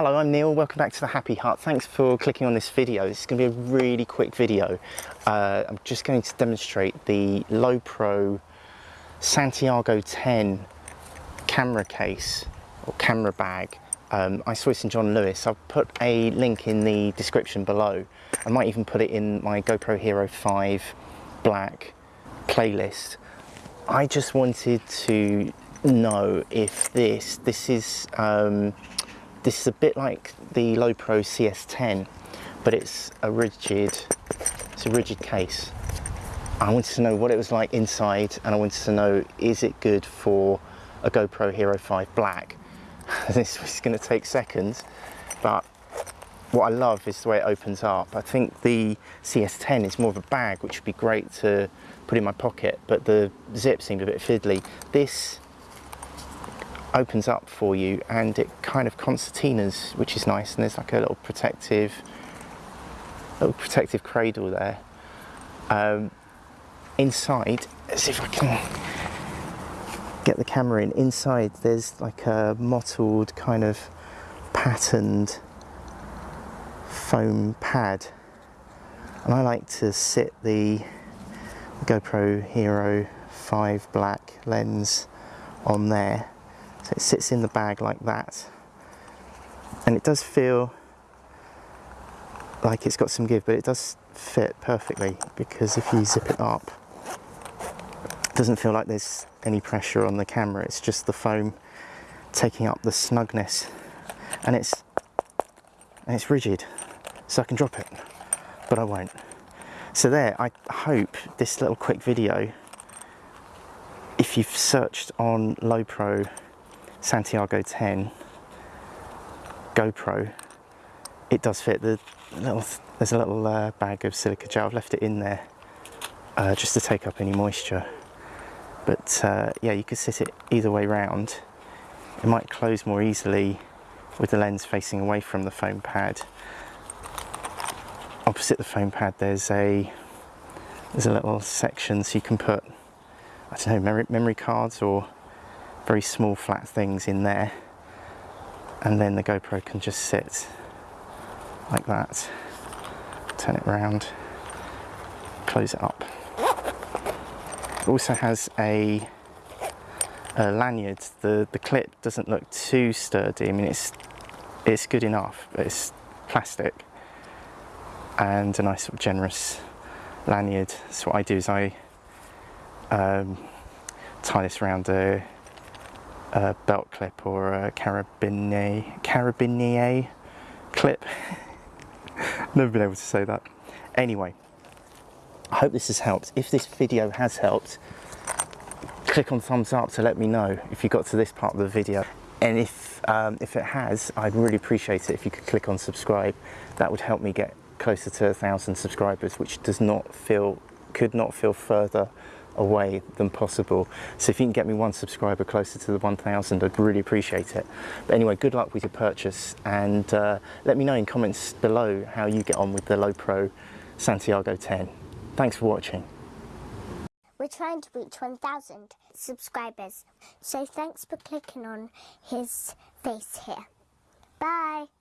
Hello, I'm Neil. Welcome back to the Happy Hut. Thanks for clicking on this video. This is going to be a really quick video. Uh, I'm just going to demonstrate the Lowepro Santiago 10 camera case or camera bag. Um, I saw this in John Lewis. I'll put a link in the description below. I might even put it in my GoPro Hero 5 Black playlist. I just wanted to know if this, this is um, this is a bit like the Lowepro CS10, but it's a rigid, it's a rigid case. I wanted to know what it was like inside and I wanted to know, is it good for a GoPro Hero 5 Black? this is gonna take seconds, but what I love is the way it opens up. I think the CS10 is more of a bag, which would be great to put in my pocket, but the zip seemed a bit fiddly. This opens up for you and it kind of concertinas, which is nice. And there's like a little protective, little protective cradle there. Um, inside, let's see if I can get the camera in. Inside, there's like a mottled kind of patterned foam pad. And I like to sit the GoPro Hero 5 Black lens on there so it sits in the bag like that. And it does feel like it's got some give, but it does fit perfectly because if you zip it up, it doesn't feel like there's any pressure on the camera. It's just the foam taking up the snugness and it's and it's rigid so I can drop it but I won't so there I hope this little quick video if you've searched on Lowepro Santiago 10 GoPro, it does fit. The little, there's a little uh, bag of silica gel. I've left it in there uh, just to take up any moisture. But uh, yeah, you could sit it either way round. It might close more easily with the lens facing away from the foam pad. Opposite the foam pad, there's a there's a little section so you can put I don't know memory, memory cards or very small flat things in there. And then the GoPro can just sit like that turn it around close it up. It also has a, a lanyard. The the clip doesn't look too sturdy. I mean it's it's good enough but it's plastic and a nice sort of generous lanyard. So what I do is I um, tie this around a a belt clip or a carabinier, carabinier clip. Never been able to say that. Anyway, I hope this has helped. If this video has helped, click on thumbs up to let me know if you got to this part of the video. And if, um, if it has, I'd really appreciate it if you could click on subscribe. That would help me get closer to a thousand subscribers, which does not feel, could not feel further away than possible. So if you can get me one subscriber closer to the 1,000, I'd really appreciate it. But anyway, good luck with your purchase and uh, let me know in comments below how you get on with the Lowepro Santiago 10. Thanks for watching. We're trying to reach 1,000 subscribers, so thanks for clicking on his face here. Bye!